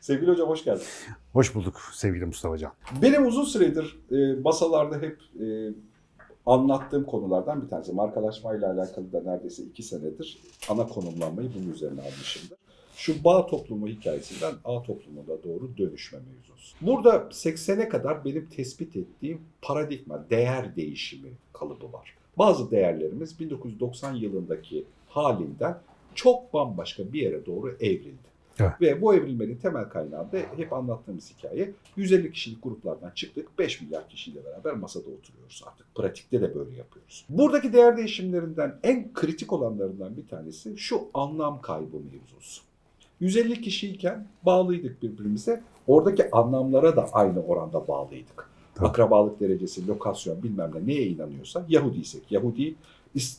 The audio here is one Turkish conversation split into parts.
Sevgili hocam hoş geldin. Hoş bulduk sevgili Mustafa Can. Benim uzun süredir e, masalarda hep e, anlattığım konulardan bir tanesi. Markalaşmayla alakalı da neredeyse iki senedir ana konumlanmayı bunun üzerine almışımdır. Şu bağ toplumu hikayesinden A toplumuna doğru dönüşme mevzusu. Burada 80'e kadar benim tespit ettiğim paradigma, değer değişimi kalıbı var. Bazı değerlerimiz 1990 yılındaki halinden çok bambaşka bir yere doğru evrildi. Evet. Ve bu evrilmenin temel kaynağı da hep anlattığımız hikaye 150 kişilik gruplardan çıktık 5 milyar kişiyle beraber masada oturuyoruz artık. Pratikte de böyle yapıyoruz. Buradaki değer değişimlerinden en kritik olanlarından bir tanesi şu anlam kaybı mevzusu. 150 kişiyken bağlıydık birbirimize. Oradaki anlamlara da aynı oranda bağlıydık. Tabii. Akrabalık derecesi, lokasyon bilmem ne neye inanıyorsa Yahudiysek Yahudi,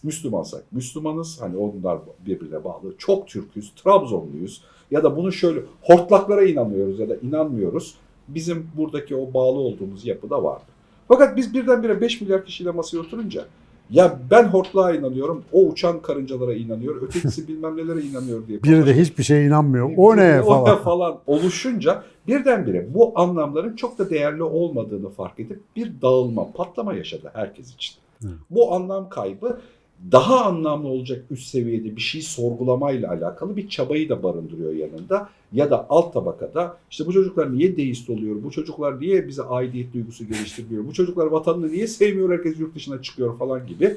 Müslümansak Müslümanız. Hani onlar birbirine bağlı. Çok Türküz, Trabzonluyuz. Ya da bunu şöyle hortlaklara inanıyoruz ya da inanmıyoruz. Bizim buradaki o bağlı olduğumuz yapıda vardı. Fakat biz birdenbire 5 milyar kişiyle masaya oturunca ya ben hortlağa inanıyorum, o uçan karıncalara inanıyor, ötekisi bilmem nelere inanıyor diye. Biri de hiçbir şeye inanmıyor. O ne O ne falan. falan oluşunca birdenbire bu anlamların çok da değerli olmadığını fark edip bir dağılma, patlama yaşadı herkes için. Hı. Bu anlam kaybı daha anlamlı olacak üst seviyede bir şey sorgulamayla alakalı bir çabayı da barındırıyor yanında. Ya da alt tabakada işte bu çocuklar niye deist oluyor, bu çocuklar niye bize aidiyet duygusu geliştirmiyor, bu çocuklar vatanını niye sevmiyor, herkes yurt dışına çıkıyor falan gibi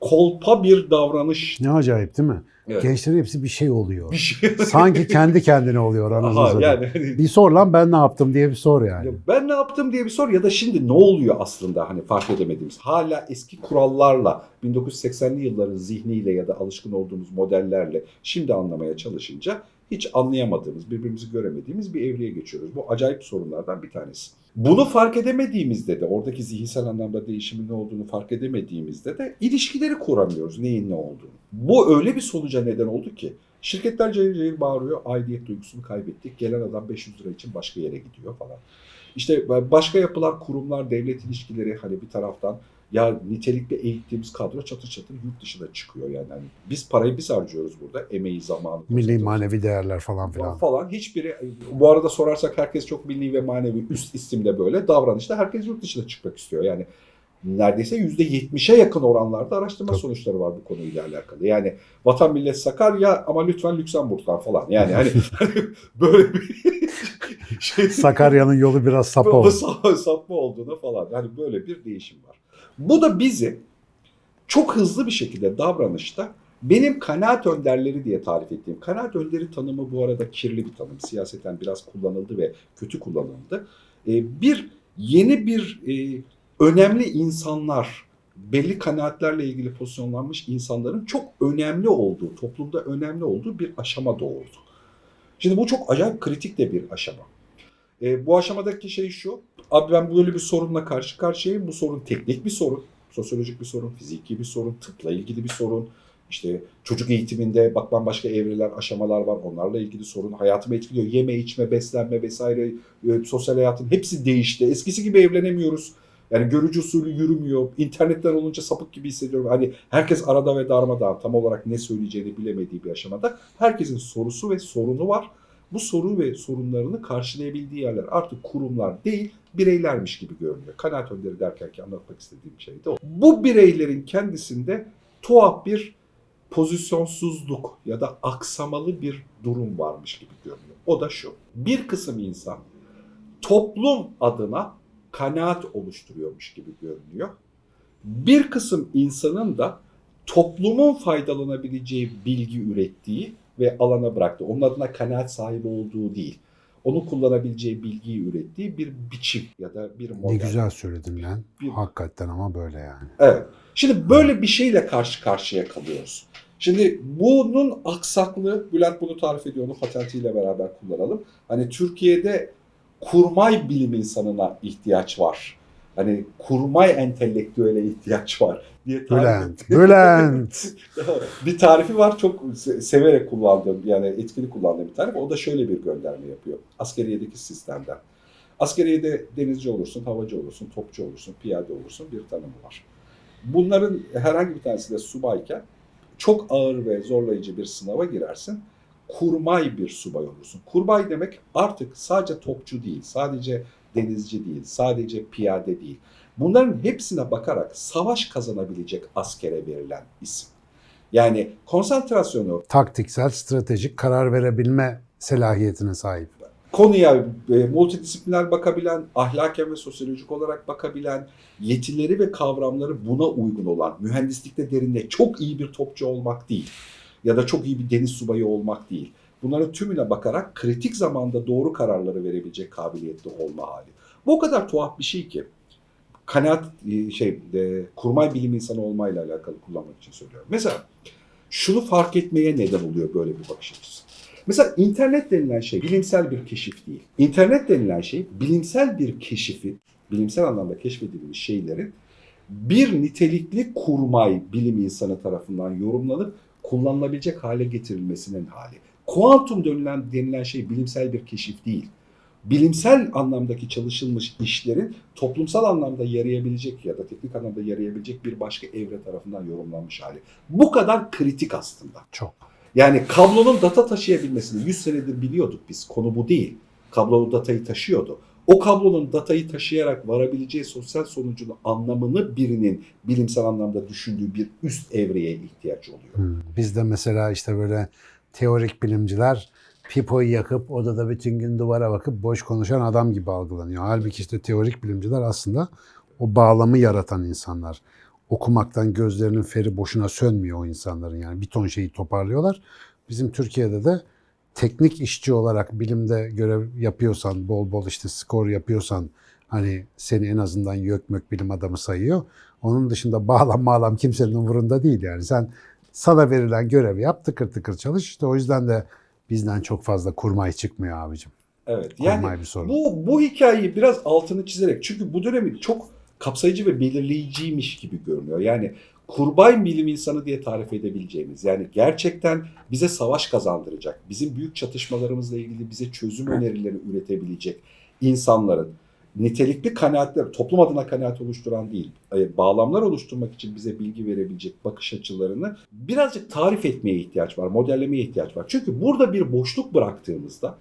kolpa bir davranış. Ne acayip değil mi? Evet. Gençlerin hepsi bir şey oluyor. Bir şey. Sanki kendi kendine oluyor anasını yani hani- Bir sor lan ben ne yaptım diye bir sor yani. Ya ben ne yaptım diye bir sor ya da şimdi ne oluyor aslında hani fark edemediğimiz. Hala eski kurallarla 1980'li yılların zihniyle ya da alışkın olduğumuz modellerle şimdi anlamaya çalışınca hiç anlayamadığımız, birbirimizi göremediğimiz bir evreye geçiyoruz. Bu acayip sorunlardan bir tanesi. Bunu fark edemediğimizde de oradaki zihinsel anlamda değişimin ne olduğunu fark edemediğimizde de ilişkileri kuramıyoruz neyin ne olduğunu. Bu öyle bir sonuca neden oldu ki şirketler cayır cayır bağırıyor aidiyet duygusunu kaybettik gelen adam 500 lira için başka yere gidiyor falan. İşte başka yapılar, kurumlar, devlet ilişkileri hani bir taraftan ya nitelikli eğittiğimiz kadro çatır çatır yurt dışına çıkıyor yani. Hani biz parayı biz harcıyoruz burada. Emeği, zamanı. Milli manevi değerler falan filan. falan. Hiçbiri bu arada sorarsak herkes çok milli ve manevi üst isimde böyle davranışta herkes yurt dışına çıkmak istiyor. Yani neredeyse %70'e yakın oranlarda araştırma Tabii. sonuçları var bu konuyla alakalı. Yani vatan millet Sakarya ama lütfen Lüksemburg'dan falan. Yani hani, hani böyle bir şey Sakarya'nın yolu biraz sapa bu oldu. sa- sapma olduğuna falan. Yani böyle bir değişim var. Bu da bizi çok hızlı bir şekilde davranışta benim kanaat önderleri diye tarif ettiğim, kanaat önderi tanımı bu arada kirli bir tanım. Siyaseten biraz kullanıldı ve kötü kullanıldı. Ee, bir yeni bir e, önemli insanlar, belli kanaatlerle ilgili pozisyonlanmış insanların çok önemli olduğu, toplumda önemli olduğu bir aşama doğurdu. Şimdi bu çok acayip kritik de bir aşama. E, bu aşamadaki şey şu. Abi ben böyle bir sorunla karşı karşıyayım. Bu sorun teknik bir sorun. Sosyolojik bir sorun, fiziki bir sorun, tıpla ilgili bir sorun. İşte çocuk eğitiminde bak başka evreler, aşamalar var. Onlarla ilgili sorun. Hayatımı etkiliyor. Yeme, içme, beslenme vesaire. e, sosyal hayatın hepsi değişti. Eskisi gibi evlenemiyoruz. Yani görücü usulü yürümüyor. İnternetten olunca sapık gibi hissediyorum. Hani herkes arada ve darmadağın tam olarak ne söyleyeceğini bilemediği bir aşamada. Herkesin sorusu ve sorunu var bu soru ve sorunlarını karşılayabildiği yerler artık kurumlar değil bireylermiş gibi görünüyor. Kanaat önderi derken ki anlatmak istediğim şey de o. Bu bireylerin kendisinde tuhaf bir pozisyonsuzluk ya da aksamalı bir durum varmış gibi görünüyor. O da şu. Bir kısım insan toplum adına kanaat oluşturuyormuş gibi görünüyor. Bir kısım insanın da toplumun faydalanabileceği bilgi ürettiği ve alana bıraktı. Onun adına kanaat sahibi olduğu değil. Onu kullanabileceği bilgiyi ürettiği bir biçim ya da bir model. Ne güzel söyledin lan. Bir- Hakikaten ama böyle yani. Evet. Şimdi böyle bir şeyle karşı karşıya kalıyoruz. Şimdi bunun aksaklığı, Bülent bunu tarif ediyor, onu patentiyle beraber kullanalım. Hani Türkiye'de kurmay bilim insanına ihtiyaç var. Hani kurmay entelektüele ihtiyaç var diye tarif Bülent. Bülent. bir tarifi var çok se- severek kullandığım yani etkili kullandığım bir tarif. O da şöyle bir gönderme yapıyor. Askeriyedeki sistemden. Askeriyede denizci olursun, havacı olursun, topçu olursun, piyade olursun bir tanımı var. Bunların herhangi bir tanesi de subayken çok ağır ve zorlayıcı bir sınava girersin. kurmay bir subay olursun. Kurmay demek artık sadece topçu değil, sadece denizci değil, sadece piyade değil. Bunların hepsine bakarak savaş kazanabilecek askere verilen isim. Yani konsantrasyonu Taktiksel, stratejik karar verebilme selahiyetine sahip. konuya e, multidisipliner bakabilen, ahlaken ve sosyolojik olarak bakabilen, yetileri ve kavramları buna uygun olan, mühendislikte derinde çok iyi bir topçu olmak değil ya da çok iyi bir deniz subayı olmak değil. Bunların tümüne bakarak kritik zamanda doğru kararları verebilecek kabiliyetli olma hali. Bu o kadar tuhaf bir şey ki kanaat e, şey e, kurmay bilim insanı olmayla alakalı kullanmak için söylüyorum. Mesela şunu fark etmeye neden oluyor böyle bir bakış açısı. Mesela internet denilen şey bilimsel bir keşif değil. İnternet denilen şey bilimsel bir keşifi, bilimsel anlamda keşfedilmiş şeylerin bir nitelikli kurmay bilim insanı tarafından yorumlanıp kullanılabilecek hale getirilmesinin hali. Kuantum denilen, denilen şey bilimsel bir keşif değil. Bilimsel anlamdaki çalışılmış işlerin toplumsal anlamda yarayabilecek ya da teknik anlamda yarayabilecek bir başka evre tarafından yorumlanmış hali. Bu kadar kritik aslında. Çok. Yani kablonun data taşıyabilmesini 100 senedir biliyorduk biz. Konu bu değil. Kablolu datayı taşıyordu. O kablonun datayı taşıyarak varabileceği sosyal sonucun anlamını birinin bilimsel anlamda düşündüğü bir üst evreye ihtiyaç oluyor. Hmm. Bizde mesela işte böyle teorik bilimciler pipoyu yakıp odada bütün gün duvara bakıp boş konuşan adam gibi algılanıyor. Halbuki işte teorik bilimciler aslında o bağlamı yaratan insanlar. Okumaktan gözlerinin feri boşuna sönmüyor o insanların yani bir ton şeyi toparlıyorlar. Bizim Türkiye'de de teknik işçi olarak bilimde görev yapıyorsan, bol bol işte skor yapıyorsan hani seni en azından YÖKMÖK bilim adamı sayıyor. Onun dışında bağlam bağlam kimsenin umurunda değil yani. Sen sana verilen görevi yap, tıkır tıkır çalış. İşte o yüzden de bizden çok fazla kurmay çıkmıyor abicim. Evet. Kurmay Yani bir sorun. bu bu hikayeyi biraz altını çizerek çünkü bu dönemi çok kapsayıcı ve belirleyiciymiş gibi görünüyor. Yani kurbay bilim insanı diye tarif edebileceğimiz yani gerçekten bize savaş kazandıracak, bizim büyük çatışmalarımızla ilgili bize çözüm önerileri üretebilecek insanların nitelikli kanaatler, toplum adına kanaat oluşturan değil, e, bağlamlar oluşturmak için bize bilgi verebilecek bakış açılarını birazcık tarif etmeye ihtiyaç var, modellemeye ihtiyaç var. Çünkü burada bir boşluk bıraktığımızda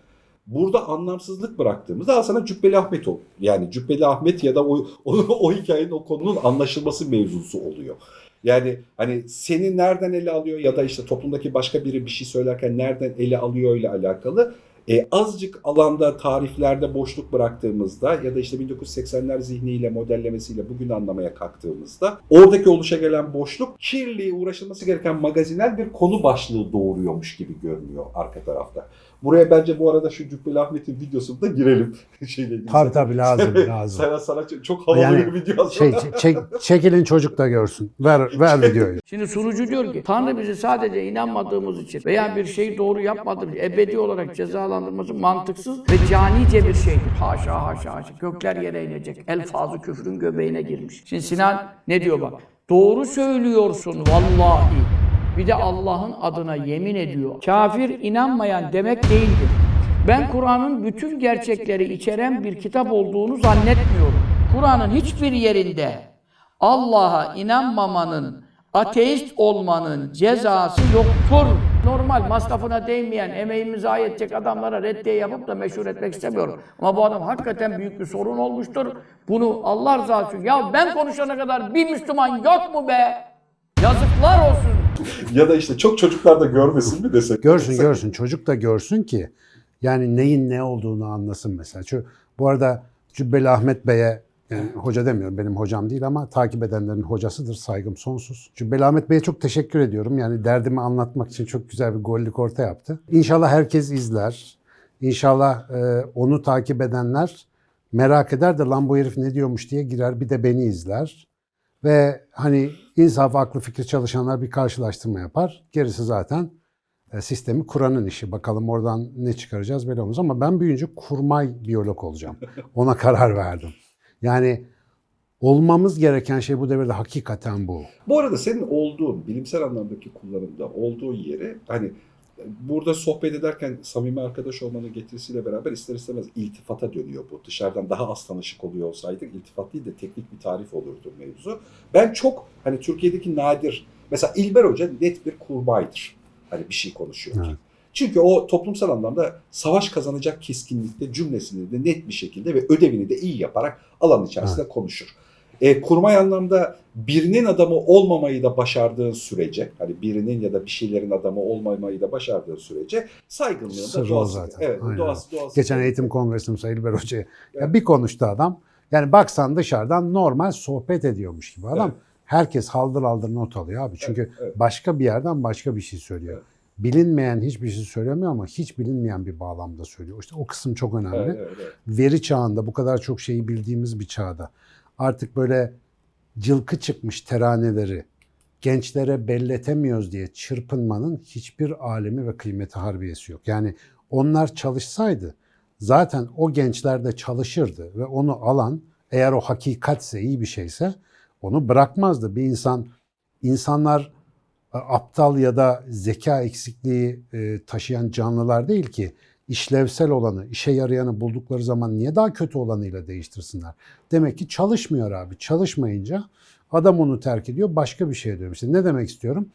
burada anlamsızlık bıraktığımızda sana Cübbeli Ahmet ol. Yani Cübbeli Ahmet ya da o, o, o hikayenin o konunun anlaşılması mevzusu oluyor. Yani hani seni nereden ele alıyor ya da işte toplumdaki başka biri bir şey söylerken nereden ele alıyor ile alakalı e, azıcık alanda tariflerde boşluk bıraktığımızda ya da işte 1980'ler zihniyle modellemesiyle bugün anlamaya kalktığımızda oradaki oluşa gelen boşluk kirli uğraşılması gereken magazinel bir konu başlığı doğuruyormuş gibi görünüyor arka tarafta. Buraya bence bu arada şu Cübbeli Ahmet'in videosunu da girelim. Şeyle ilgili. Tabii tabii lazım lazım. Sana, sana çok- havalı Yani bir video Şey, hazırladım. çek, çekilin çocuk da görsün. Ver, ver videoyu. Şimdi sunucu diyor ki Tanrı bizi sadece inanmadığımız için veya bir şeyi doğru yapmadığımız için ebedi olarak cezalandırması mantıksız ve canice bir şeydir. Haşa haşa haşa. Gökler yere inecek. Elfazı küfrün göbeğine girmiş. Şimdi Sinan ne diyor bak. Doğru söylüyorsun vallahi. Bir de Allah'ın adına yemin ediyor. Kafir inanmayan demek değildir. Ben Kur'an'ın bütün gerçekleri içeren bir kitap olduğunu zannetmiyorum. Kur'an'ın hiçbir yerinde Allah'a inanmamanın, ateist olmanın cezası yoktur. Normal masrafına değmeyen, emeğimi zayi edecek adamlara reddiye yapıp da meşhur etmek istemiyorum. Ama bu adam hakikaten büyük bir sorun olmuştur. Bunu Allah rızası için. Ya ben konuşana kadar bir Müslüman yok mu be? Yazıklar olsun. ya da işte çok çocuklar da görmesin mi desek? Görsün görsün. Çocuk da görsün ki yani neyin ne olduğunu anlasın mesela. Şu, bu arada Cübbeli Ahmet Bey'e yani hoca demiyorum benim hocam değil ama takip edenlerin hocasıdır. Saygım sonsuz. Cübbeli Ahmet Bey'e çok teşekkür ediyorum. Yani derdimi anlatmak için çok güzel bir gollük orta yaptı. İnşallah herkes izler. İnşallah e, onu takip edenler merak eder de lan bu herif ne diyormuş diye girer bir de beni izler. Ve hani insaf, aklı, fikri çalışanlar bir karşılaştırma yapar. Gerisi zaten e, sistemi kuranın işi. Bakalım oradan ne çıkaracağız belli olmaz. Ama ben büyüyünce kurmay biyolog olacağım. Ona karar verdim. Yani olmamız gereken şey bu devirde hakikaten bu. Bu arada senin olduğun, bilimsel anlamdaki kullanımda olduğu yeri hani burada sohbet ederken samimi arkadaş olmanın getirisiyle beraber ister istemez iltifata dönüyor bu. Dışarıdan daha az tanışık oluyor olsaydık iltifat değil de teknik bir tarif olurdu mevzu. Ben çok hani Türkiye'deki nadir mesela İlber Hoca net bir kurbaydır. Hani bir şey konuşuyor. Evet. Çünkü o toplumsal anlamda savaş kazanacak keskinlikte cümlesini de net bir şekilde ve ödevini de iyi yaparak alan içerisinde konuşur. E, kurmay anlamda birinin adamı olmamayı da başardığın sürece, hani birinin ya da bir şeylerin adamı olmamayı da başardığın sürece saygınlığın da Sırrı o doğası. zaten. Evet, Aynen. doğası, doğası. Geçen eğitim kongresim Sayın İlber Hoca'ya. Ya Evet. bir konuştu adam. Yani baksan dışarıdan normal sohbet ediyormuş gibi. Adam Evet. herkes haldır haldır not alıyor abi. Çünkü evet. başka bir yerden başka bir şey söylüyor. Evet. Bilinmeyen hiçbir şey söylemiyor ama hiç bilinmeyen bir bağlamda söylüyor. İşte o kısım çok önemli. Evet, evet, evet. Veri çağında bu kadar çok şeyi bildiğimiz bir çağda artık böyle cılkı çıkmış teraneleri gençlere belletemiyoruz diye çırpınmanın hiçbir alemi ve kıymeti harbiyesi yok. Yani onlar çalışsaydı zaten o gençler de çalışırdı ve onu alan eğer o hakikatse iyi bir şeyse onu bırakmazdı. Bir insan insanlar e, aptal ya da zeka eksikliği e, taşıyan canlılar değil ki işlevsel olanı, işe yarayanı buldukları zaman niye daha kötü olanıyla değiştirsinler? Demek ki çalışmıyor abi. Çalışmayınca adam onu terk ediyor, başka bir şeye dönüyor. İşte ne demek istiyorum?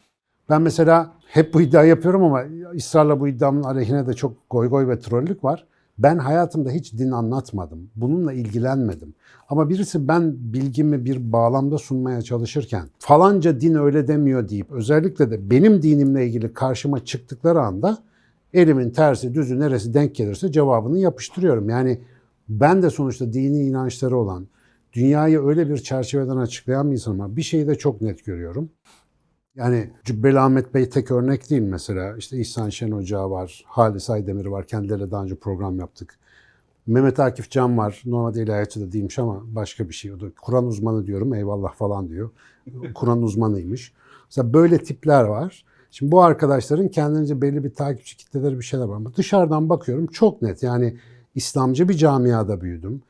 Ben mesela hep bu iddia yapıyorum ama ısrarla bu iddiamın aleyhine de çok goy goy ve trollük var. Ben hayatımda hiç din anlatmadım. Bununla ilgilenmedim. Ama birisi ben bilgimi bir bağlamda sunmaya çalışırken falanca din öyle demiyor deyip özellikle de benim dinimle ilgili karşıma çıktıkları anda elimin tersi düzü neresi denk gelirse cevabını yapıştırıyorum. Yani ben de sonuçta dini inançları olan, dünyayı öyle bir çerçeveden açıklayan bir insanım ama bir şeyi de çok net görüyorum. Yani Cübbeli Ahmet Bey tek örnek değil mesela. İşte İhsan Şen Hoca var, Halis Aydemir var. Kendileriyle daha önce program yaptık. Mehmet Akif Can var. Normalde ilahiyatçı da değilmiş ama başka bir şey. O da Kur'an uzmanı diyorum eyvallah falan diyor. Kur'an uzmanıymış. Mesela böyle tipler var. Şimdi bu arkadaşların kendince belli bir takipçi kitleleri bir şeyler var. Ama dışarıdan bakıyorum çok net. Yani İslamcı bir camiada büyüdüm.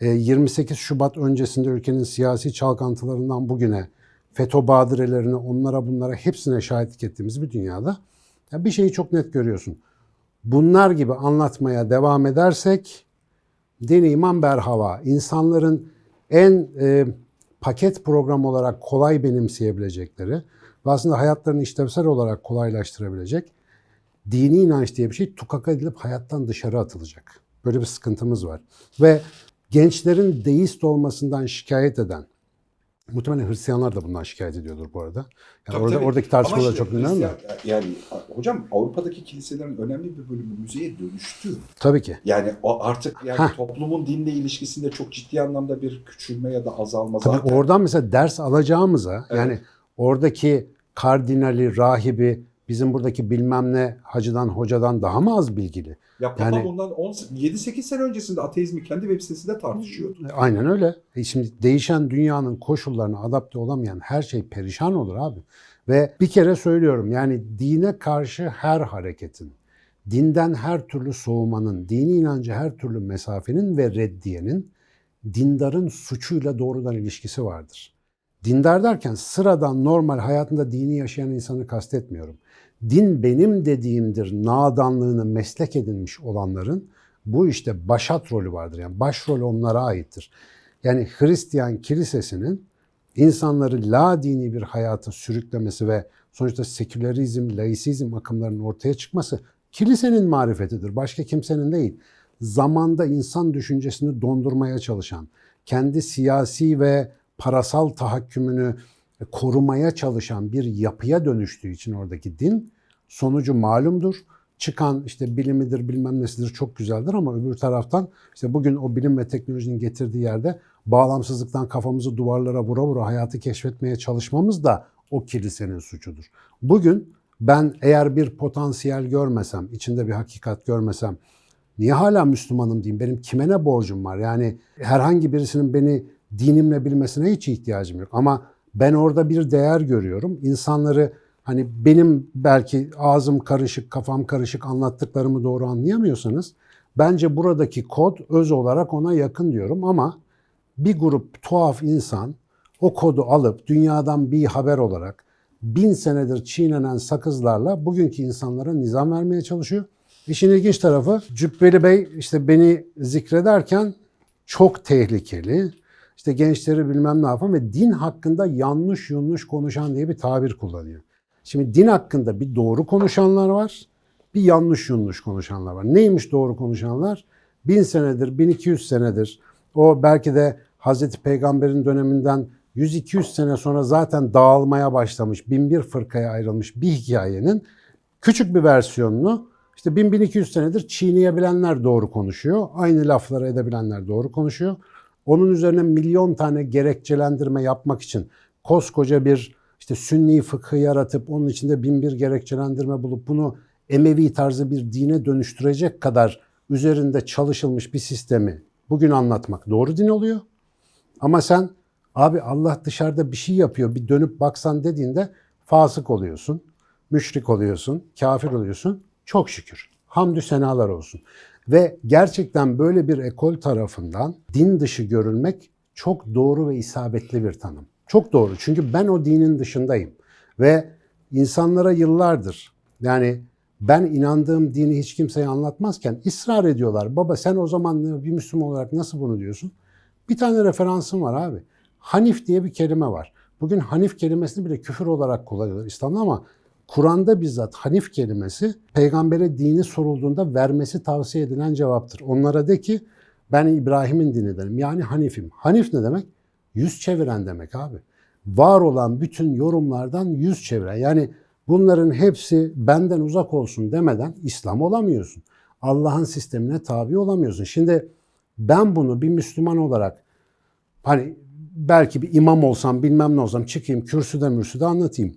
E, 28 Şubat öncesinde ülkenin siyasi çalkantılarından bugüne FETÖ badirelerine, onlara bunlara hepsine şahitlik ettiğimiz bir dünyada ya bir şeyi çok net görüyorsun. Bunlar gibi anlatmaya devam edersek din iman berhava. İnsanların en e, paket program olarak kolay benimseyebilecekleri ve aslında hayatlarını işlevsel olarak kolaylaştırabilecek dini inanç diye bir şey tukaka edilip hayattan dışarı atılacak. Böyle bir sıkıntımız var. Ve gençlerin deist olmasından şikayet eden, muhtemelen Hristiyanlar da bundan şikayet ediyordur bu arada. Yani Tabii, orada, tabii. oradaki tartışmalar işte çok önemli. Hristiyan- Yani hocam Avrupa'daki kiliselerin önemli bir bölümü müzeye dönüştü. Tabii ki. Yani o artık yani Heh. toplumun dinle ilişkisinde çok ciddi anlamda bir küçülme ya da azalma Tabii zaten. oradan mesela ders alacağımıza Evet. yani oradaki kardinali, rahibi, bizim buradaki bilmem ne hacıdan, hocadan daha mı az bilgili? Ya Papa Yani- bundan 7-8 sene öncesinde ateizmi kendi web sitesinde tartışıyordu. E, Aynen öyle. E şimdi değişen dünyanın koşullarına adapte olamayan her şey perişan olur abi. Ve bir kere söylüyorum yani dine karşı her hareketin, dinden her türlü soğumanın, dini inancı her türlü mesafenin ve reddiyenin dindarın suçuyla doğrudan ilişkisi vardır. Dindar derken sıradan normal hayatında dini yaşayan insanı kastetmiyorum. Din benim dediğimdir nadanlığını meslek edinmiş olanların bu işte başat rolü vardır. Yani başrol onlara aittir. Yani Hristiyan kilisesinin insanları la dini bir hayata sürüklemesi ve sonuçta sekülerizm, laisizm akımlarının ortaya çıkması kilisenin marifetidir. Başka kimsenin değil. Zamanda insan düşüncesini dondurmaya çalışan, kendi siyasi ve parasal tahakkümünü korumaya çalışan bir yapıya dönüştüğü için oradaki din sonucu malumdur. Çıkan işte bilimidir bilmem nesidir çok güzeldir ama öbür taraftan işte bugün o bilim ve teknolojinin getirdiği yerde bağlamsızlıktan kafamızı duvarlara vura vura hayatı keşfetmeye çalışmamız da o kilisenin suçudur. Bugün ben eğer bir potansiyel görmesem, içinde bir hakikat görmesem niye hala Müslümanım diyeyim? Benim kime ne borcum var? Yani herhangi birisinin beni dinimle bilmesine hiç ihtiyacım yok. Ama ben orada bir değer görüyorum. İnsanları hani benim belki ağzım karışık, kafam karışık anlattıklarımı doğru anlayamıyorsanız bence buradaki kod öz olarak ona yakın diyorum ama bir grup tuhaf insan o kodu alıp dünyadan bir haber olarak bin senedir çiğnenen sakızlarla bugünkü insanlara nizam vermeye çalışıyor. İşin ilginç tarafı Cübbeli Bey işte beni zikrederken çok tehlikeli, işte gençleri bilmem ne yapan ve din hakkında yanlış yanlış konuşan diye bir tabir kullanıyor. Şimdi din hakkında bir doğru konuşanlar var, bir yanlış yanlış konuşanlar var. Neymiş doğru konuşanlar? Bin senedir, 1200 senedir o belki de Hazreti Peygamber'in döneminden 100-200 sene sonra zaten dağılmaya başlamış, bin bir fırkaya ayrılmış bir hikayenin küçük bir versiyonunu işte 1000-1200 senedir çiğneyebilenler doğru konuşuyor. Aynı lafları edebilenler doğru konuşuyor. Onun üzerine milyon tane gerekçelendirme yapmak için koskoca bir işte sünni fıkhı yaratıp onun içinde bin bir gerekçelendirme bulup bunu Emevi tarzı bir dine dönüştürecek kadar üzerinde çalışılmış bir sistemi bugün anlatmak doğru din oluyor. Ama sen abi Allah dışarıda bir şey yapıyor bir dönüp baksan dediğinde fasık oluyorsun, müşrik oluyorsun, kafir oluyorsun. Çok şükür. Hamdü senalar olsun. Ve gerçekten böyle bir ekol tarafından din dışı görülmek çok doğru ve isabetli bir tanım. Çok doğru. Çünkü ben o dinin dışındayım. Ve insanlara yıllardır yani ben inandığım dini hiç kimseye anlatmazken ısrar ediyorlar. Baba sen o zaman bir Müslüman olarak nasıl bunu diyorsun? Bir tane referansım var abi. Hanif diye bir kelime var. Bugün Hanif kelimesini bile küfür olarak kullanıyorlar İslam'da ama Kur'an'da bizzat Hanif kelimesi peygambere dini sorulduğunda vermesi tavsiye edilen cevaptır. Onlara de ki ben İbrahim'in dinidenim yani Hanif'im. Hanif ne demek? Yüz çeviren demek abi. Var olan bütün yorumlardan yüz çeviren. Yani bunların hepsi benden uzak olsun demeden İslam olamıyorsun. Allah'ın sistemine tabi olamıyorsun. Şimdi ben bunu bir Müslüman olarak hani belki bir imam olsam bilmem ne olsam çıkayım kürsüde mürsüde anlatayım.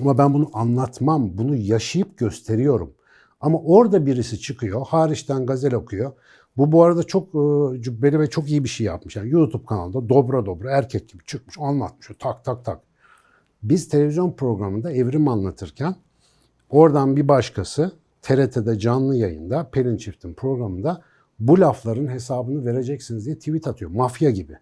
Ama ben bunu anlatmam, bunu yaşayıp gösteriyorum. Ama orada birisi çıkıyor, hariçten gazel okuyor. Bu bu arada çok e, cübbeli ve çok iyi bir şey yapmış. Yani YouTube kanalında dobra dobra erkek gibi çıkmış, anlatmış. Tak tak tak. Biz televizyon programında evrim anlatırken oradan bir başkası TRT'de canlı yayında Pelin Çift'in programında bu lafların hesabını vereceksiniz diye tweet atıyor. Mafya gibi.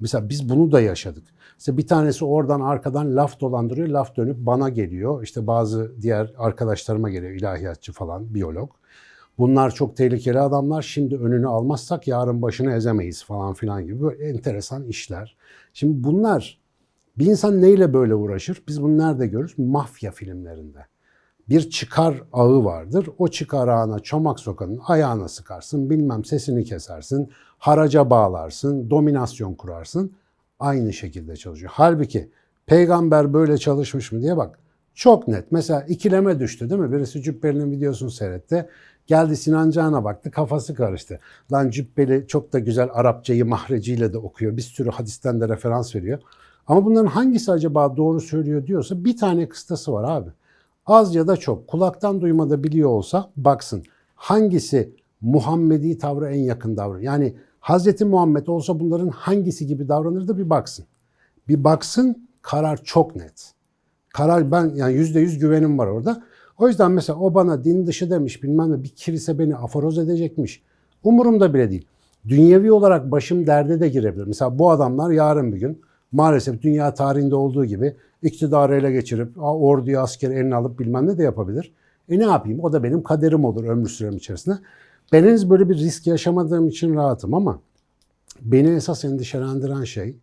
Mesela biz bunu da yaşadık. İşte bir tanesi oradan arkadan laf dolandırıyor, laf dönüp bana geliyor. İşte bazı diğer arkadaşlarıma geliyor, ilahiyatçı falan, biyolog. Bunlar çok tehlikeli adamlar. Şimdi önünü almazsak yarın başını ezemeyiz falan filan gibi böyle enteresan işler. Şimdi bunlar bir insan neyle böyle uğraşır? Biz bunu nerede görürüz? Mafya filmlerinde. Bir çıkar ağı vardır. O çıkar ağına çomak sokanın ayağına sıkarsın, bilmem sesini kesersin, haraca bağlarsın, dominasyon kurarsın. Aynı şekilde çalışıyor. Halbuki peygamber böyle çalışmış mı diye bak. Çok net. Mesela ikileme düştü değil mi? Birisi Cübbeli'nin videosunu seyretti. Geldi Sinan Can'a baktı kafası karıştı. Lan Cübbeli çok da güzel Arapçayı mahreciyle de okuyor. Bir sürü hadisten de referans veriyor. Ama bunların hangisi acaba doğru söylüyor diyorsa bir tane kıstası var abi. Az ya da çok kulaktan duymada biliyor olsa baksın hangisi Muhammedi tavrı en yakın davranıyor. Yani Hazreti Muhammed olsa bunların hangisi gibi davranırdı bir baksın. Bir baksın karar çok net. Karar ben yani yüzde yüz güvenim var orada. O yüzden mesela o bana din dışı demiş bilmem ne bir kilise beni aforoz edecekmiş. Umurumda bile değil. Dünyevi olarak başım derde de girebilir. Mesela bu adamlar yarın bir gün maalesef dünya tarihinde olduğu gibi iktidarı ele geçirip orduyu askeri eline alıp bilmem ne de yapabilir. E ne yapayım? O da benim kaderim olur ömür sürem içerisinde. Ben henüz böyle bir risk yaşamadığım için rahatım ama beni esas endişelendiren şey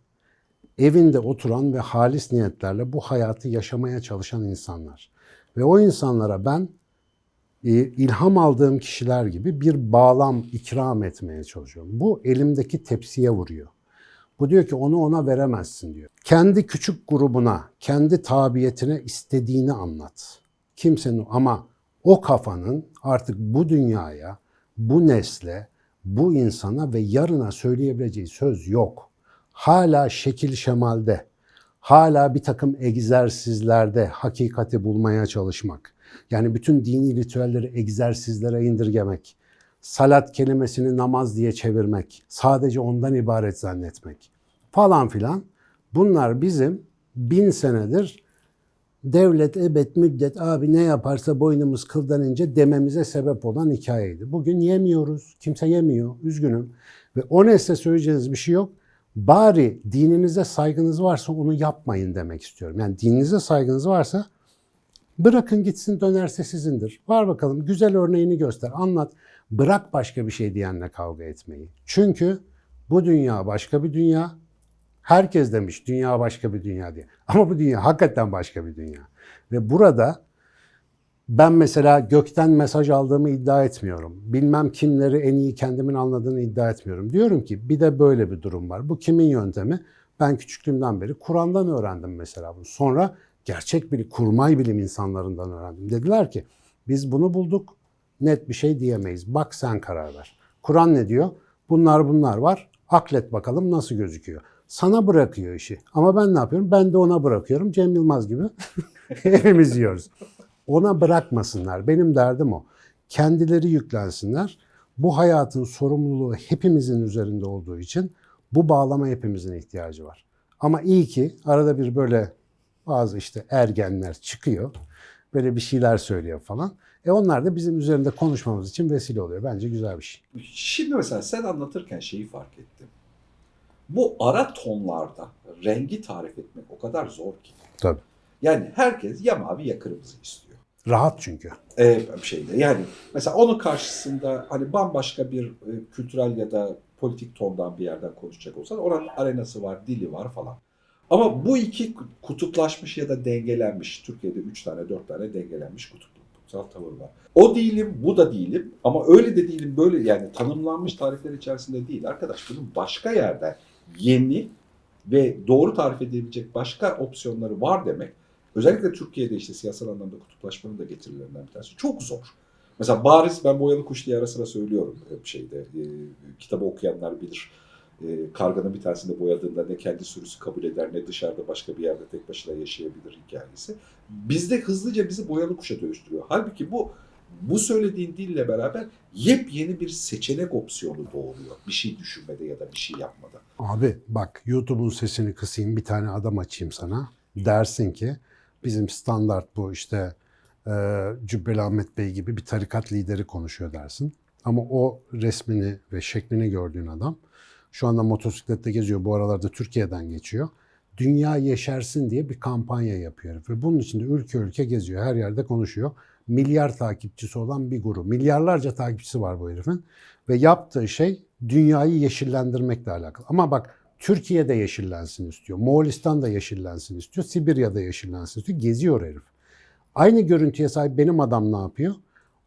evinde oturan ve halis niyetlerle bu hayatı yaşamaya çalışan insanlar. Ve o insanlara ben e, ilham aldığım kişiler gibi bir bağlam ikram etmeye çalışıyorum. Bu elimdeki tepsiye vuruyor. Bu diyor ki onu ona veremezsin diyor. Kendi küçük grubuna, kendi tabiyetine istediğini anlat. Kimsenin ama o kafanın artık bu dünyaya, bu nesle, bu insana ve yarına söyleyebileceği söz yok. Hala şekil şemalde, hala bir takım egzersizlerde hakikati bulmaya çalışmak. Yani bütün dini ritüelleri egzersizlere indirgemek. Salat kelimesini namaz diye çevirmek. Sadece ondan ibaret zannetmek. Falan filan. Bunlar bizim bin senedir devlet ebed müddet abi ne yaparsa boynumuz kıldan ince dememize sebep olan hikayeydi. Bugün yemiyoruz. Kimse yemiyor. Üzgünüm. Ve o nesle söyleyeceğiniz bir şey yok. Bari dininize saygınız varsa onu yapmayın demek istiyorum. Yani dininize saygınız varsa bırakın gitsin dönerse sizindir. Var bakalım güzel örneğini göster, anlat. Bırak başka bir şey diyenle kavga etmeyi. Çünkü bu dünya başka bir dünya. Herkes demiş dünya başka bir dünya diye. Ama bu dünya hakikaten başka bir dünya. Ve burada Ben mesela gökten mesaj aldığımı iddia etmiyorum. Bilmem kimleri en iyi kendimin anladığını iddia etmiyorum. Diyorum ki bir de böyle bir durum var. Bu kimin yöntemi? Ben küçüklüğümden beri Kur'an'dan öğrendim mesela bunu. Sonra gerçek bir kurmay bilim insanlarından öğrendim. Dediler ki biz bunu bulduk net bir şey diyemeyiz. Bak sen karar ver. Kur'an ne diyor? Bunlar bunlar var. Aklet bakalım nasıl gözüküyor. Sana bırakıyor işi. Ama ben ne yapıyorum? Ben de ona bırakıyorum. Cem Yılmaz gibi hepimiz yiyoruz. Ona bırakmasınlar. Benim derdim o. Kendileri yüklensinler. Bu hayatın sorumluluğu hepimizin üzerinde olduğu için bu bağlama hepimizin ihtiyacı var. Ama iyi ki arada bir böyle bazı işte ergenler çıkıyor. Böyle bir şeyler söylüyor falan. E onlar da bizim üzerinde konuşmamız için vesile oluyor. Bence güzel bir şey. Şimdi mesela sen anlatırken şeyi fark ettim. Bu ara tonlarda rengi tarif etmek o kadar zor ki. Tabii. Yani herkes ya mavi ya kırmızı istiyor. Rahat çünkü. e, bir şeyde. Yani mesela onun karşısında hani bambaşka bir e, kültürel ya da politik tondan bir yerden konuşacak olsan oranın arenası var, dili var falan. Ama bu iki kutuplaşmış ya da dengelenmiş, Türkiye'de üç tane, dört tane dengelenmiş kutupsal tavır var. O değilim, bu da değilim ama öyle de değilim, böyle yani tanımlanmış tarifler içerisinde değil. Arkadaş bunun başka yerden yeni ve doğru tarif edebilecek başka opsiyonları var demek. Özellikle Türkiye'de işte siyasal anlamda kutuplaşmanın da getirilerinden bir tanesi. Çok zor. Mesela bariz ben boyalı kuş diye ara sıra söylüyorum şeyde. E, kitabı okuyanlar bilir. E, karganın bir tanesinde boyadığında ne kendi sürüsü kabul eder ne dışarıda başka bir yerde tek başına yaşayabilir hikayesi. Bizde hızlıca bizi boyalı kuşa dönüştürüyor. Halbuki bu bu söylediğin dille beraber yepyeni bir seçenek opsiyonu doğuruyor. Bir şey düşünmede ya da bir şey yapmada. Abi bak YouTube'un sesini kısayım bir tane adam açayım sana. Dersin ki bizim standart bu işte e, Cübbeli Ahmet Bey gibi bir tarikat lideri konuşuyor dersin. Ama o resmini ve şeklini gördüğün adam şu anda motosiklette geziyor. Bu aralarda Türkiye'den geçiyor. Dünya yeşersin diye bir kampanya yapıyor. Ve bunun için de ülke ülke geziyor. Her yerde konuşuyor. Milyar takipçisi olan bir grup. Milyarlarca takipçisi var bu herifin. Ve yaptığı şey dünyayı yeşillendirmekle alakalı. Ama bak Türkiye'de yeşillensin istiyor. Moğolistan'da yeşillensin istiyor. Sibirya'da yeşillensin istiyor. Geziyor herif. Aynı görüntüye sahip benim adam ne yapıyor?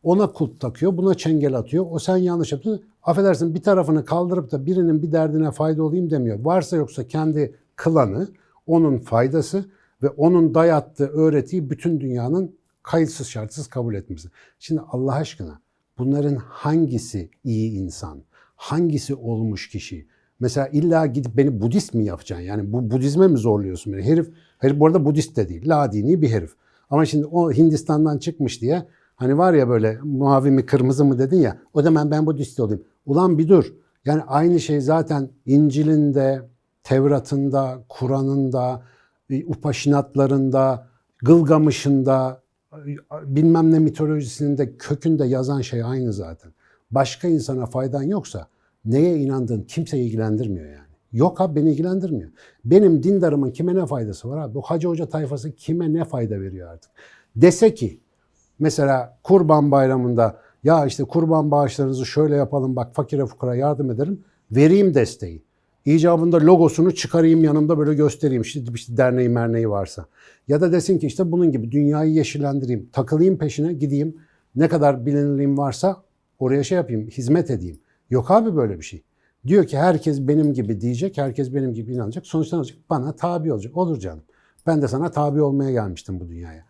Ona kulp takıyor, buna çengel atıyor. O sen yanlış yaptın. Affedersin bir tarafını kaldırıp da birinin bir derdine fayda olayım demiyor. Varsa yoksa kendi klanı, onun faydası ve onun dayattığı öğretiyi bütün dünyanın kayıtsız şartsız kabul etmesi. Şimdi Allah aşkına bunların hangisi iyi insan? Hangisi olmuş kişi? Mesela illa gidip beni Budist mi yapacaksın? Yani bu Budizme mi zorluyorsun beni? Herif, herif bu arada Budist de değil. La dini bir herif. Ama şimdi o Hindistan'dan çıkmış diye hani var ya böyle mavi mi kırmızı mı dedin ya o zaman ben Budist olayım. Ulan bir dur. Yani aynı şey zaten İncil'inde, Tevrat'ında, Kur'an'ında, Upaşinatlarında, Gılgamış'ında, bilmem ne mitolojisinde kökünde yazan şey aynı zaten. Başka insana faydan yoksa neye inandığın kimseyi ilgilendirmiyor yani. Yok abi beni ilgilendirmiyor. Benim dindarımın kime ne faydası var abi? Bu hacı hoca tayfası kime ne fayda veriyor artık? Dese ki mesela kurban bayramında ya işte kurban bağışlarınızı şöyle yapalım bak fakire fukara yardım ederim. Vereyim desteği. İcabında logosunu çıkarayım yanımda böyle göstereyim işte, işte derneği merneği varsa. Ya da desin ki işte bunun gibi dünyayı yeşillendireyim. Takılayım peşine gideyim. Ne kadar bilinirliğim varsa oraya şey yapayım, hizmet edeyim. Yok abi böyle bir şey. Diyor ki herkes benim gibi diyecek, herkes benim gibi inanacak. Sonuçta olacak? Bana tabi olacak. Olur canım. Ben de sana tabi olmaya gelmiştim bu dünyaya.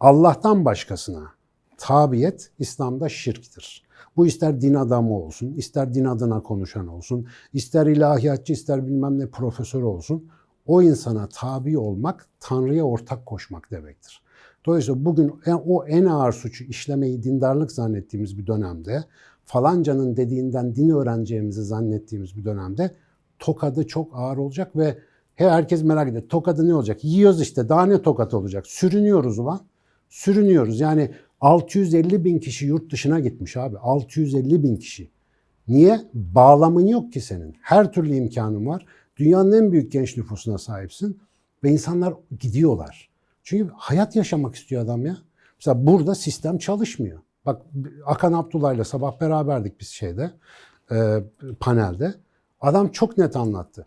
Allah'tan başkasına tabiyet İslam'da şirktir. Bu ister din adamı olsun, ister din adına konuşan olsun, ister ilahiyatçı, ister bilmem ne profesör olsun. O insana tabi olmak, Tanrı'ya ortak koşmak demektir. Dolayısıyla bugün o en ağır suçu işlemeyi dindarlık zannettiğimiz bir dönemde, falancanın dediğinden din öğreneceğimizi zannettiğimiz bir dönemde tokadı çok ağır olacak ve he- herkes merak ediyor. Tokadı ne olacak? Yiyoruz işte daha ne tokat olacak? Sürünüyoruz ulan. Sürünüyoruz. Yani 650 bin kişi yurt dışına gitmiş abi. 650 bin kişi. Niye? Bağlamın yok ki senin. Her türlü imkanın var. Dünyanın en büyük genç nüfusuna sahipsin. Ve insanlar gidiyorlar. Çünkü hayat yaşamak istiyor adam ya. Mesela burada sistem çalışmıyor. Bak Akan Abdullah'la sabah beraberdik biz şeyde, e, panelde. Adam çok net anlattı.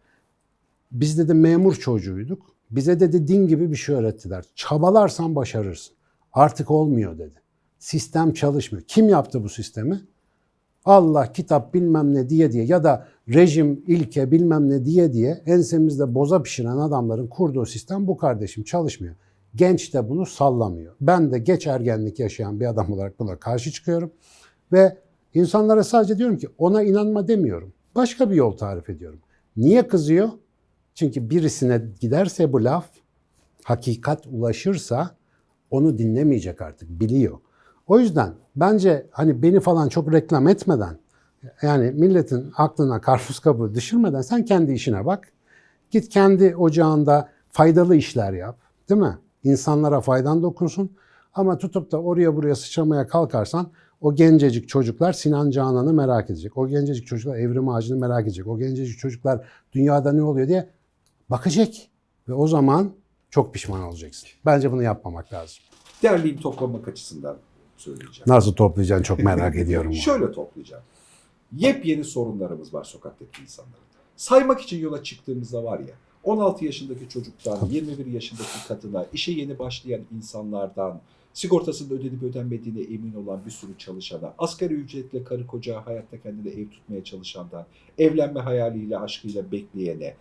Biz dedi memur çocuğuyduk. Bize dedi din gibi bir şey öğrettiler. Çabalarsan başarırsın. Artık olmuyor dedi. Sistem çalışmıyor. Kim yaptı bu sistemi? Allah kitap bilmem ne diye diye ya da rejim ilke bilmem ne diye diye ensemizde boza pişiren adamların kurduğu sistem bu kardeşim çalışmıyor. Genç de bunu sallamıyor. Ben de geç ergenlik yaşayan bir adam olarak buna karşı çıkıyorum. Ve insanlara sadece diyorum ki ona inanma demiyorum. Başka bir yol tarif ediyorum. Niye kızıyor? Çünkü birisine giderse bu laf, hakikat ulaşırsa onu dinlemeyecek artık, biliyor. O yüzden bence hani beni falan çok reklam etmeden, yani milletin aklına karpuz kabuğu düşürmeden sen kendi işine bak. Git kendi ocağında faydalı işler yap, değil mi? İnsanlara faydan dokunsun. Ama tutup da oraya buraya sıçramaya kalkarsan o gencecik çocuklar Sinan Canan'ı merak edecek. O gencecik çocuklar Evrim Ağacı'nı merak edecek. O gencecik çocuklar dünyada ne oluyor diye bakacak. Ve o zaman çok pişman olacaksın. Bence bunu yapmamak lazım. Derleyip toplamak açısından söyleyeceğim. Nasıl toplayacaksın çok merak ediyorum. Şöyle toplayacağım. Yepyeni sorunlarımız var sokaktaki insanların. Saymak için yola çıktığımızda var ya 16 yaşındaki çocuktan 21 yaşındaki kadına, işe yeni başlayan insanlardan, sigortasının ödenip ödenmediğine emin olan bir sürü çalışana, asgari ücretle karı koca hayatta kendine ev tutmaya çalışandan, evlenme hayaliyle, aşkıyla bekleyene,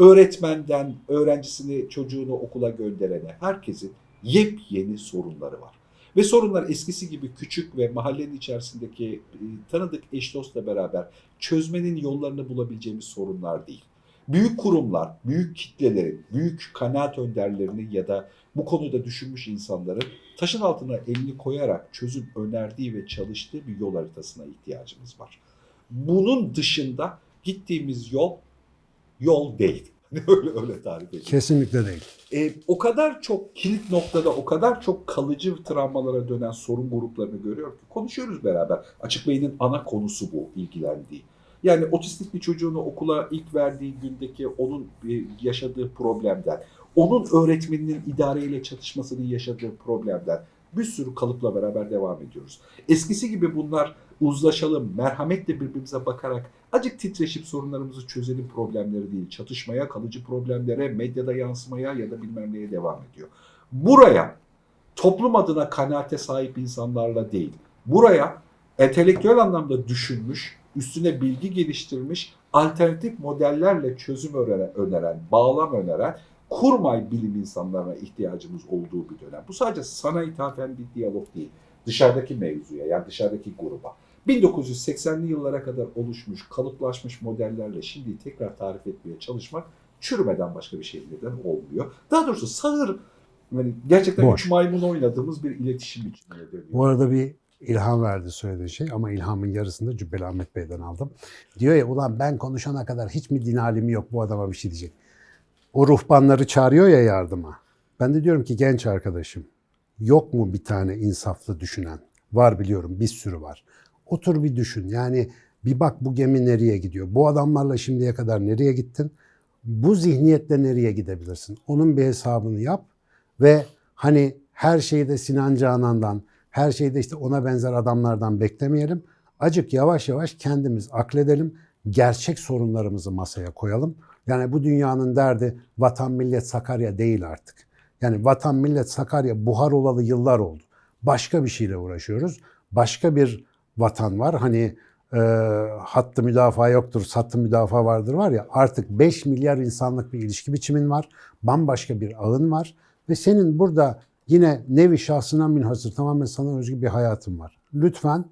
öğretmenden öğrencisini, çocuğunu okula gönderene, herkesin yepyeni sorunları var. Ve sorunlar eskisi gibi küçük ve mahallenin içerisindeki e, tanıdık eş dostla beraber çözmenin yollarını bulabileceğimiz sorunlar değil. Büyük kurumlar, büyük kitlelerin, büyük kanaat önderlerinin ya da bu konuda düşünmüş insanların taşın altına elini koyarak çözüm önerdiği ve çalıştığı bir yol haritasına ihtiyacımız var. Bunun dışında gittiğimiz yol yol değil. öyle öyle tarif edeyim. Kesinlikle değil. E, o kadar çok kilit noktada, o kadar çok kalıcı travmalara dönen sorun gruplarını görüyor ki konuşuyoruz beraber. Açık Bey'in ana konusu bu ilgilendiği. Yani otistik bir çocuğunu okula ilk verdiği gündeki onun e, yaşadığı problemden, onun öğretmeninin idareyle çatışmasının yaşadığı problemden bir sürü kalıpla beraber devam ediyoruz. Eskisi gibi bunlar uzlaşalım, merhametle birbirimize bakarak acık titreşip sorunlarımızı çözelim problemleri değil. Çatışmaya, kalıcı problemlere, medyada yansımaya ya da bilmem neye devam ediyor. Buraya toplum adına kanaate sahip insanlarla değil, buraya entelektüel anlamda düşünmüş, üstüne bilgi geliştirmiş, alternatif modellerle çözüm öneren, öneren bağlam öneren kurmay bilim insanlarına ihtiyacımız olduğu bir dönem. Bu sadece sana ithafen bir diyalog değil. Dışarıdaki mevzuya yani dışarıdaki gruba. 1980'li yıllara kadar oluşmuş, kalıplaşmış modellerle şimdi tekrar tarif etmeye çalışmak çürümeden başka bir şey neden olmuyor. Daha doğrusu sağır yani gerçekten Boş. üç maymun oynadığımız bir iletişim biçimine dönüyor. Bu arada bir ilham verdi söylediğin şey ama ilhamın yarısını Cübbeli Ahmet Bey'den aldım. Diyor ya ulan ben konuşana kadar hiç mi din alimi yok bu adama bir şey diyecek. O ruhbanları çağırıyor ya yardıma. Ben de diyorum ki genç arkadaşım yok mu bir tane insaflı düşünen? Var biliyorum bir sürü var. Otur bir düşün yani bir bak bu gemi nereye gidiyor? Bu adamlarla şimdiye kadar nereye gittin? Bu zihniyetle nereye gidebilirsin? Onun bir hesabını yap ve hani her şeyi de Sinan Canan'dan, her şeyi de işte ona benzer adamlardan beklemeyelim. Acık yavaş yavaş kendimiz akledelim. Gerçek sorunlarımızı masaya koyalım. Yani bu dünyanın derdi vatan millet Sakarya değil artık. Yani vatan millet Sakarya buhar olalı yıllar oldu. Başka bir şeyle uğraşıyoruz. Başka bir vatan var. Hani e, hattı müdafaa yoktur, sattı müdafaa vardır var ya artık 5 milyar insanlık bir ilişki biçimin var. Bambaşka bir ağın var. Ve senin burada yine nevi şahsına münhasır tamamen sana özgü bir hayatın var. Lütfen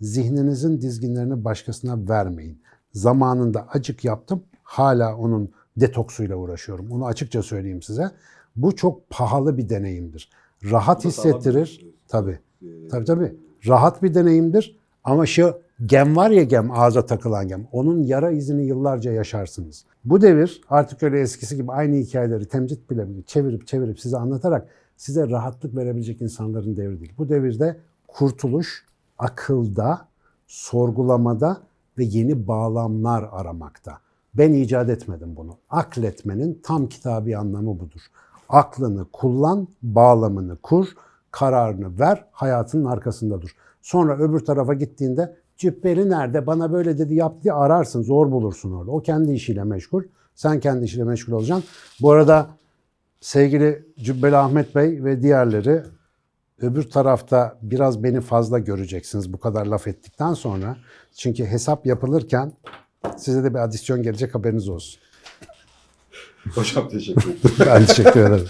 zihninizin dizginlerini başkasına vermeyin. Zamanında acık yaptım. Hala onun detoksuyla uğraşıyorum. Onu açıkça söyleyeyim size. Bu çok pahalı bir deneyimdir. Rahat hissettirir. Tabii. Ee, Tabii tabii. Rahat bir deneyimdir. Ama şu gem var ya gem, ağza takılan gem. Onun yara izini yıllarca yaşarsınız. Bu devir artık öyle eskisi gibi aynı hikayeleri temcit bile çevirip çevirip size anlatarak size rahatlık verebilecek insanların devri değil. Bu devirde kurtuluş akılda, sorgulamada ve yeni bağlamlar aramakta. Ben icat etmedim bunu. Akletmenin tam kitabi anlamı budur. Aklını kullan, bağlamını kur, kararını ver, hayatının arkasında dur. Sonra öbür tarafa gittiğinde cübbeli nerede, bana böyle dedi yap diye ararsın, zor bulursun orada. O kendi işiyle meşgul, sen kendi işiyle meşgul olacaksın. Bu arada sevgili Cübbeli Ahmet Bey ve diğerleri öbür tarafta biraz beni fazla göreceksiniz bu kadar laf ettikten sonra. Çünkü hesap yapılırken size de bir adisyon gelecek haberiniz olsun. Hocam teşekkür ederim. Ben teşekkür ederim.